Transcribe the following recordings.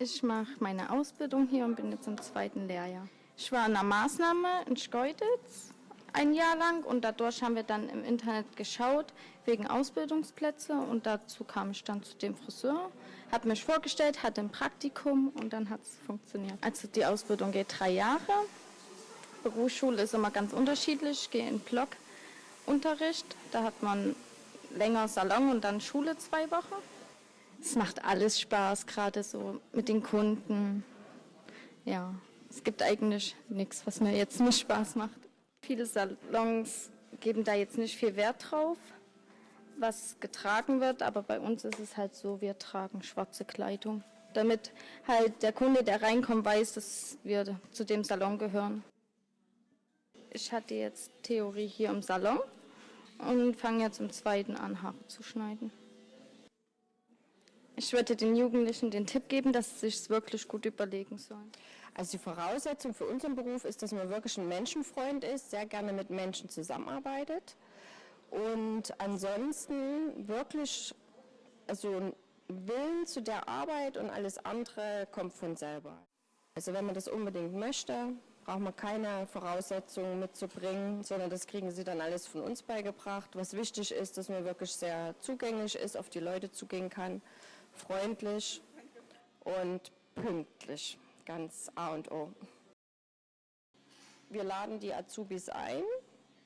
Ich mache meine Ausbildung hier und bin jetzt im zweiten Lehrjahr. Ich war in einer Maßnahme in Schkeuditz ein Jahr lang und dadurch haben wir dann im Internet geschaut wegen Ausbildungsplätze und dazu kam ich dann zu dem Friseur, habe mich vorgestellt, hatte ein Praktikum und dann hat es funktioniert. Also die Ausbildung geht drei Jahre. Berufsschule ist immer ganz unterschiedlich. Ich gehe in Blockunterricht, da hat man länger Salon und dann Schule zwei Wochen. Es macht alles Spaß, gerade so mit den Kunden. Ja, es gibt eigentlich nichts, was mir jetzt nicht Spaß macht. Viele Salons geben da jetzt nicht viel Wert drauf, was getragen wird, aber bei uns ist es halt so, wir tragen schwarze Kleidung, damit halt der Kunde, der reinkommt, weiß, dass wir zu dem Salon gehören. Ich hatte jetzt Theorie hier im Salon und fange jetzt im zweiten an, Haare zu schneiden. Ich würde den Jugendlichen den Tipp geben, dass sie sich wirklich gut überlegen sollen. Also die Voraussetzung für unseren Beruf ist, dass man wirklich ein Menschenfreund ist, sehr gerne mit Menschen zusammenarbeitet und ansonsten wirklich also ein Willen zu der Arbeit und alles andere kommt von selber. Also wenn man das unbedingt möchte, braucht man keine Voraussetzungen mitzubringen, sondern das kriegen sie dann alles von uns beigebracht. Was wichtig ist, dass man wirklich sehr zugänglich ist, auf die Leute zugehen kann freundlich und pünktlich, ganz A und O. Wir laden die Azubis ein.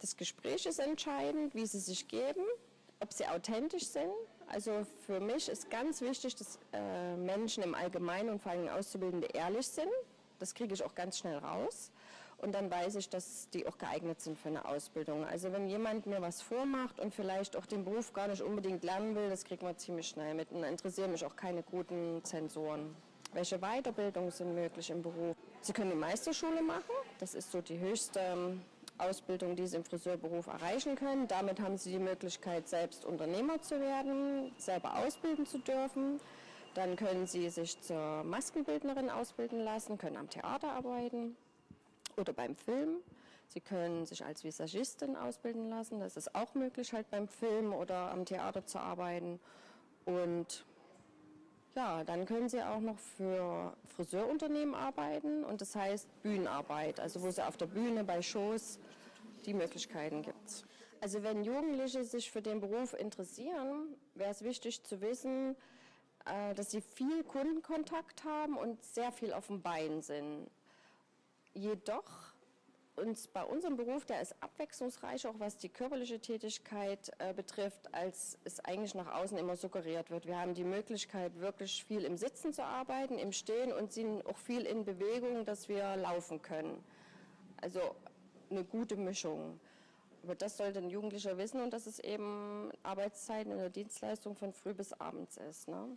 Das Gespräch ist entscheidend, wie sie sich geben, ob sie authentisch sind. Also für mich ist ganz wichtig, dass äh, Menschen im Allgemeinen und vor allem Auszubildende ehrlich sind. Das kriege ich auch ganz schnell raus und dann weiß ich, dass die auch geeignet sind für eine Ausbildung. Also wenn jemand mir was vormacht und vielleicht auch den Beruf gar nicht unbedingt lernen will, das kriegt man ziemlich schnell mit. Und interessieren mich auch keine guten Zensoren. Welche Weiterbildungen sind möglich im Beruf? Sie können die Meisterschule machen, das ist so die höchste ähm, Ausbildung, die Sie im Friseurberuf erreichen können. Damit haben Sie die Möglichkeit, selbst Unternehmer zu werden, selber ausbilden zu dürfen. Dann können Sie sich zur Maskenbildnerin ausbilden lassen, können am Theater arbeiten oder beim Film. Sie können sich als Visagistin ausbilden lassen. Das ist auch möglich, halt beim Film oder am Theater zu arbeiten. Und ja, dann können Sie auch noch für Friseurunternehmen arbeiten und das heißt Bühnenarbeit, also wo Sie auf der Bühne bei Shows die Möglichkeiten gibt. Also wenn Jugendliche sich für den Beruf interessieren, wäre es wichtig zu wissen, äh, dass sie viel Kundenkontakt haben und sehr viel auf dem Bein sind. Jedoch uns bei unserem Beruf, der ist abwechslungsreich, auch was die körperliche Tätigkeit äh, betrifft, als es eigentlich nach außen immer suggeriert wird. Wir haben die Möglichkeit, wirklich viel im Sitzen zu arbeiten, im Stehen und sind auch viel in Bewegung, dass wir laufen können. Also eine gute Mischung. Aber das sollte ein Jugendlicher wissen und dass es eben Arbeitszeiten in der Dienstleistung von früh bis abends ist. Ne?